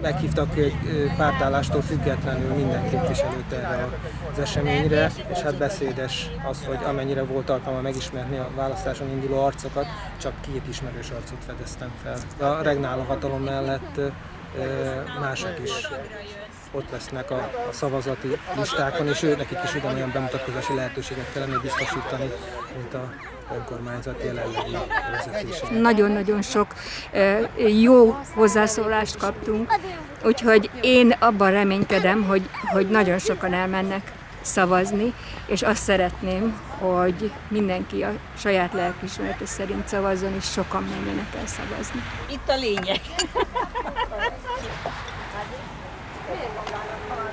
Meghívtak egy pártállástól függetlenül minden képviselőt erre az eseményre, és hát beszédes az, hogy amennyire volt alkalma megismerni a választáson induló arcokat, csak két ismerős arcot fedeztem fel. A regnáló hatalom mellett mások is ott lesznek a, a szavazati listákon, és ő nekik is ugyanolyan bemutatkozási lehetőséget kellene biztosítani, mint a önkormányzat jelenlegi vezetése. Nagyon-nagyon sok jó hozzászólást kaptunk, úgyhogy én abban reménykedem, hogy, hogy nagyon sokan elmennek szavazni, és azt szeretném, hogy mindenki a saját lelkismerete szerint szavazzon, és sokan menjenek el szavazni. Itt a lényeg. Thank you.